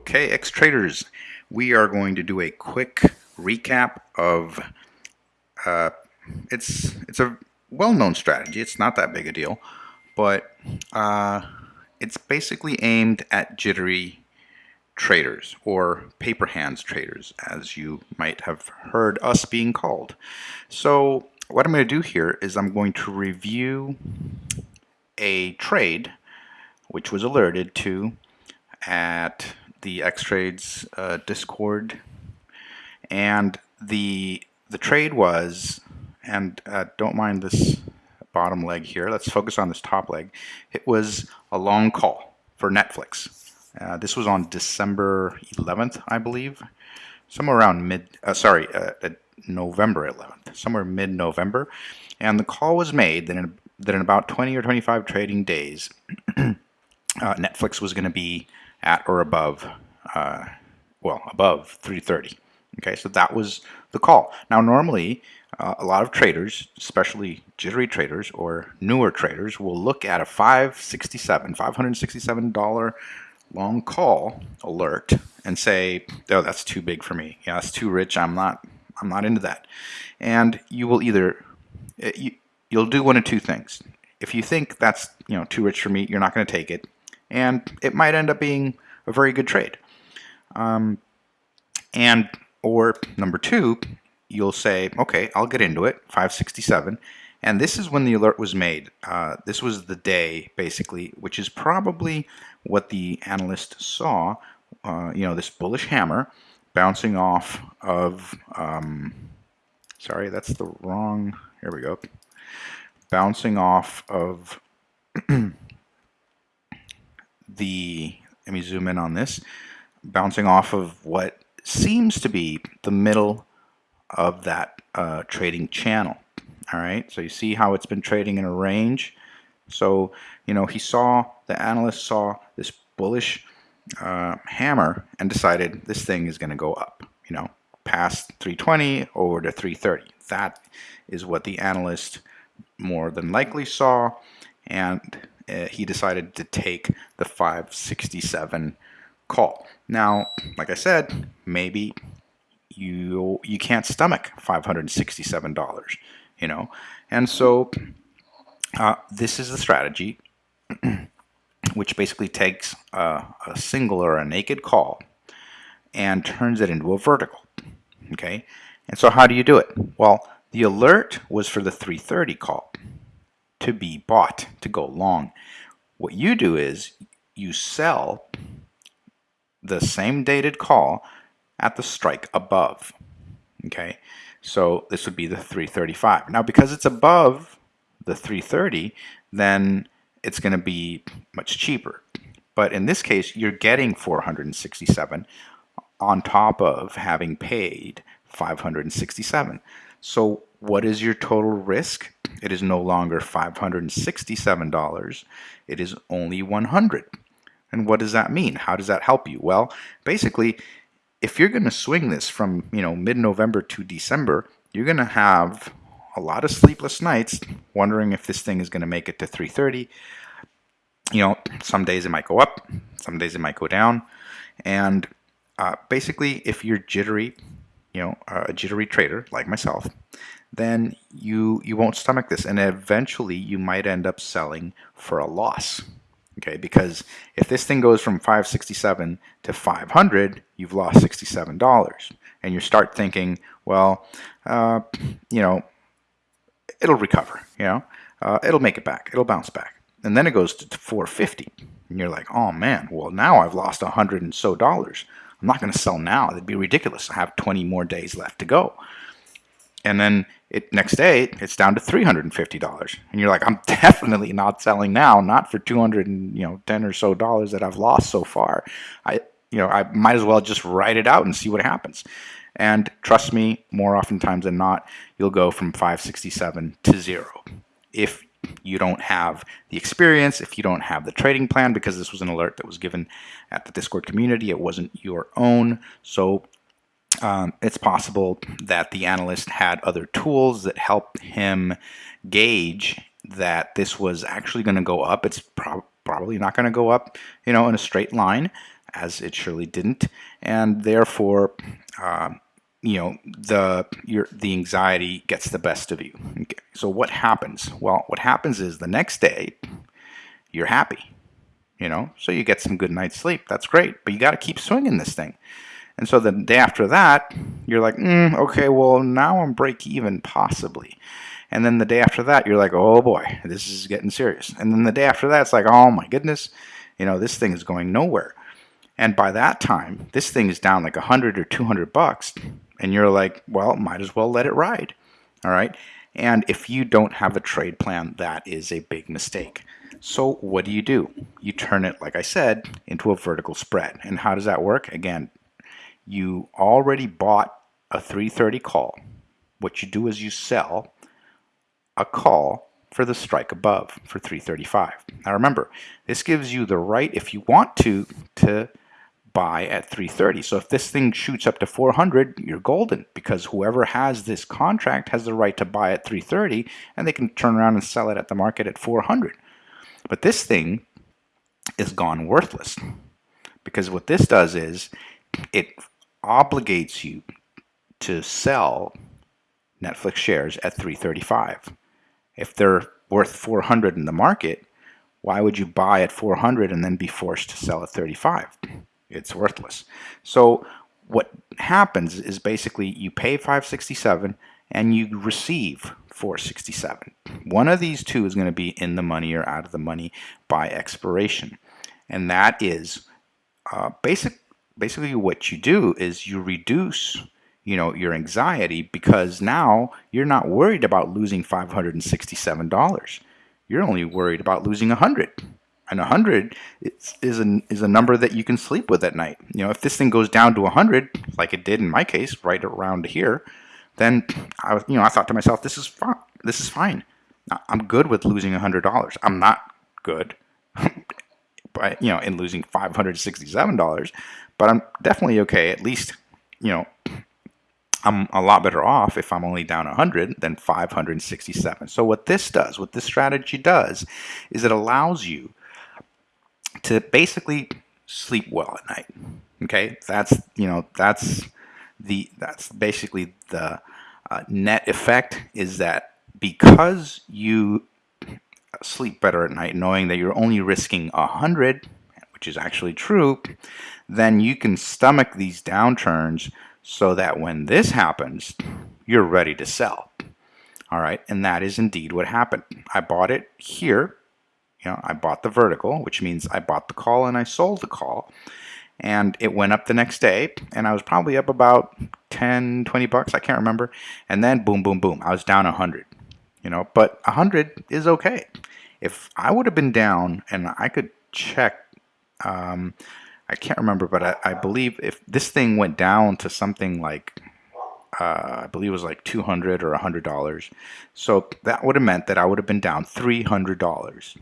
Okay, ex-traders, we are going to do a quick recap of, uh, it's, it's a well-known strategy, it's not that big a deal, but uh, it's basically aimed at jittery traders or paper hands traders as you might have heard us being called. So what I'm going to do here is I'm going to review a trade which was alerted to at the X-Trades uh, Discord, and the the trade was, and uh, don't mind this bottom leg here. Let's focus on this top leg. It was a long call for Netflix. Uh, this was on December 11th, I believe, somewhere around mid. Uh, sorry, uh, November 11th, somewhere mid-November, and the call was made that in, that in about 20 or 25 trading days, uh, Netflix was going to be at or above, uh, well, above 330. Okay, so that was the call. Now, normally, uh, a lot of traders, especially jittery traders or newer traders, will look at a 567, $567 long call alert and say, "Oh, that's too big for me. Yeah, that's too rich. I'm not. I'm not into that." And you will either eh, you, you'll do one of two things. If you think that's you know too rich for me, you're not going to take it and it might end up being a very good trade. Um, and or number two, you'll say, okay, I'll get into it, 567. And this is when the alert was made. Uh, this was the day, basically, which is probably what the analyst saw, uh, you know, this bullish hammer bouncing off of, um, sorry, that's the wrong, here we go, bouncing off of the, let me zoom in on this, bouncing off of what seems to be the middle of that uh, trading channel. All right, so you see how it's been trading in a range. So, you know, he saw, the analyst saw this bullish uh, hammer and decided this thing is going to go up, you know, past 320 over to 330. That is what the analyst more than likely saw. And he decided to take the 567 call. Now, like I said, maybe you you can't stomach $567, you know, and so uh, this is the strategy, which basically takes a, a single or a naked call and turns it into a vertical. Okay, and so how do you do it? Well, the alert was for the 330 call to be bought, to go long. What you do is you sell the same dated call at the strike above. Okay, so this would be the 335. Now, because it's above the 330, then it's going to be much cheaper. But in this case, you're getting 467 on top of having paid 567. So what is your total risk? It is no longer $567. It is only 100. And what does that mean? How does that help you? Well, basically, if you're going to swing this from, you know, mid-November to December, you're going to have a lot of sleepless nights wondering if this thing is going to make it to 330. You know, some days it might go up, some days it might go down. And uh, basically, if you're jittery, you know, a jittery trader like myself, then you you won't stomach this. And eventually you might end up selling for a loss okay? Because if this thing goes from 567 to 500 you've lost $67 and you start thinking well uh, you know it'll recover you know? Uh, it'll make it back. It'll bounce back. And then it goes to 450 and you're like oh man. Well now I've lost a hundred and so dollars I'm not going to sell now. It'd be ridiculous I have 20 more days left to go. And then it next day it's down to $350 and you're like i'm definitely not selling now not for 200 and you know 10 or so dollars that i've lost so far. I you know i might as well just write it out and see what happens. And trust me more oftentimes than not you'll go from 567 to zero if you don't have the experience if you don't have the trading plan because this was an alert that was given at the discord community it wasn't your own so um, it's possible that the analyst had other tools that helped him gauge that this was actually going to go up. It's pro probably not going to go up, you know, in a straight line. as it surely didn't, and therefore, uh, you know, the your the anxiety gets the best of you. Okay. So what happens? Well, what happens is the next day, you're happy, you know, so you get some good night's sleep. That's great, but you got to keep swinging this thing. And so the day after that, you're like, mm, okay, well, now I'm break even, possibly. And then the day after that, you're like, oh boy, this is getting serious. And then the day after that, it's like, oh my goodness, you know, this thing is going nowhere. And by that time, this thing is down like 100 or 200 bucks. And you're like, well, might as well let it ride. All right. And if you don't have a trade plan, that is a big mistake. So what do you do? You turn it, like I said, into a vertical spread. And how does that work? Again, you already bought a 330 call. What you do is you sell a call for the strike above for 335. Now remember, this gives you the right, if you want to, to buy at 330. So if this thing shoots up to 400, you're golden because whoever has this contract has the right to buy at 330 and they can turn around and sell it at the market at 400. But this thing is gone worthless because what this does is it obligates you to sell Netflix shares at 335. If they're worth 400 in the market, why would you buy at 400 and then be forced to sell at 35? It's worthless. So what happens is basically you pay 567 and you receive 467. One of these two is going to be in the money or out of the money by expiration. And that is uh, basic basically what you do is you reduce you know your anxiety because now you're not worried about losing $567 you're only worried about losing 100 and 100 is, is, a, is a number that you can sleep with at night you know if this thing goes down to 100 like it did in my case right around here then I was you know I thought to myself this is fine this is fine I'm good with losing $100 I'm not good but you know in losing $567 but I'm definitely okay. At least, you know, I'm a lot better off if I'm only down 100 than 567. So what this does, what this strategy does, is it allows you to basically sleep well at night. Okay, that's you know that's the that's basically the uh, net effect is that because you sleep better at night, knowing that you're only risking a 100 which is actually true, then you can stomach these downturns so that when this happens, you're ready to sell. All right, and that is indeed what happened. I bought it here. You know, I bought the vertical, which means I bought the call and I sold the call. And it went up the next day, and I was probably up about 10, 20 bucks, I can't remember. And then boom, boom, boom, I was down 100. You know, but 100 is okay. If I would have been down and I could check um, I can't remember, but I, I, believe if this thing went down to something like, uh, I believe it was like 200 or $100. So that would have meant that I would have been down $300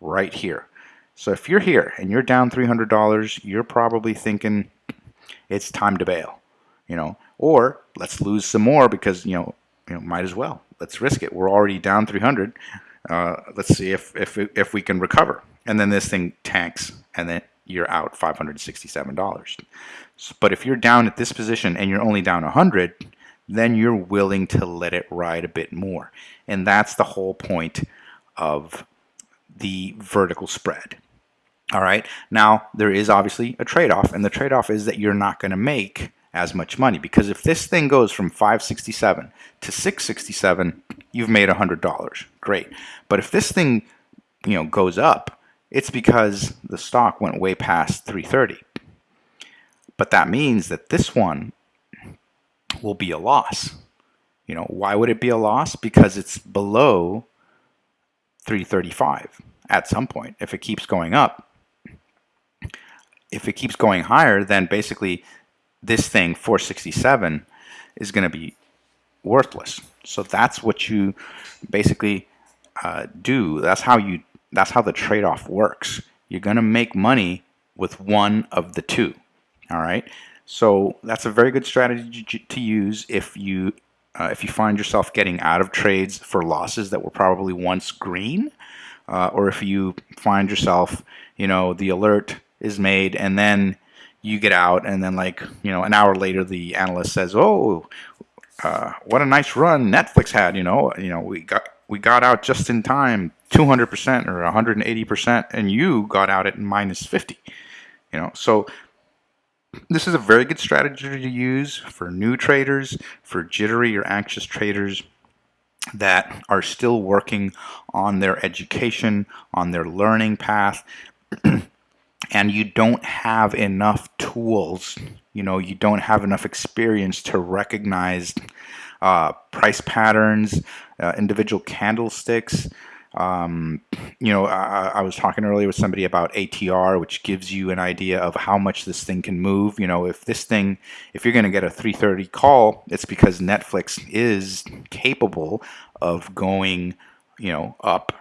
right here. So if you're here and you're down $300, you're probably thinking it's time to bail, you know, or let's lose some more because, you know, you know, might as well. Let's risk it. We're already down 300. Uh, let's see if, if, if we can recover. And then this thing tanks and then you're out $567. But if you're down at this position and you're only down 100, then you're willing to let it ride a bit more. And that's the whole point of the vertical spread. All right. Now, there is obviously a trade-off, and the trade-off is that you're not going to make as much money because if this thing goes from 567 to 667, you've made $100. Great. But if this thing, you know, goes up it's because the stock went way past 330. But that means that this one will be a loss. You know, why would it be a loss? Because it's below 335 at some point. If it keeps going up, if it keeps going higher, then basically this thing, 467, is going to be worthless. So that's what you basically uh, do. That's how you that's how the trade-off works. You're going to make money with one of the two. All right. So that's a very good strategy to use if you uh, if you find yourself getting out of trades for losses that were probably once green, uh, or if you find yourself, you know, the alert is made and then you get out and then like you know an hour later the analyst says oh uh, what a nice run Netflix had you know you know we got we got out just in time 200% or 180% and you got out at minus 50 you know? So this is a very good strategy to use for new traders for jittery or anxious traders that are still working on their education on their learning path and you don't have enough tools, you know, you don't have enough experience to recognize uh, price patterns, uh, individual candlesticks. Um, you know, I, I, was talking earlier with somebody about ATR, which gives you an idea of how much this thing can move. You know, if this thing, if you're going to get a 330 call, it's because Netflix is capable of going, you know, up,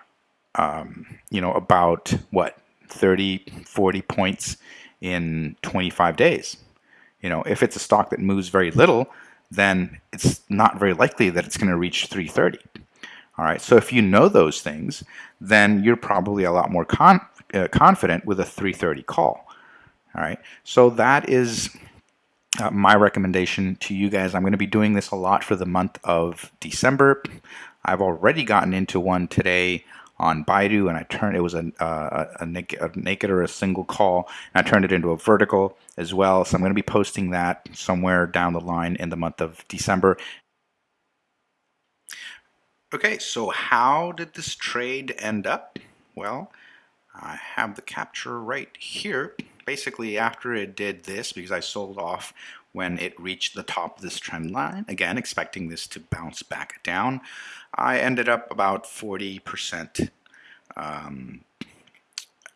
um, you know, about what 30, 40 points in 25 days. You know, if it's a stock that moves very little, then it's not very likely that it's going to reach 330. All right, so if you know those things, then you're probably a lot more con uh, confident with a 330 call. All right, so that is uh, my recommendation to you guys. I'm going to be doing this a lot for the month of December. I've already gotten into one today on Baidu, and I turned it was a, a, naked, a, naked, or a single call, and I turned it into a vertical as well. So I'm going to be posting that somewhere down the line in the month of December. Okay, so how did this trade end up? Well, I have the capture right here. Basically, after it did this, because I sold off when it reached the top of this trend line, again, expecting this to bounce back down, I ended up about 40% um,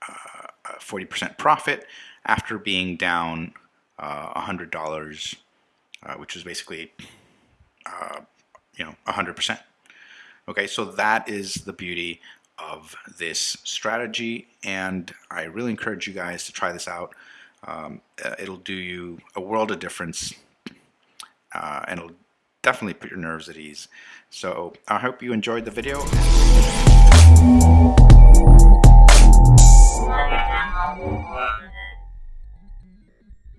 uh, 40% profit after being down uh, $100, uh, which is basically, uh, you know, 100%. Okay, so that is the beauty of this strategy, and I really encourage you guys to try this out. Um, uh, it'll do you a world of difference, uh, and it'll definitely put your nerves at ease. So I hope you enjoyed the video.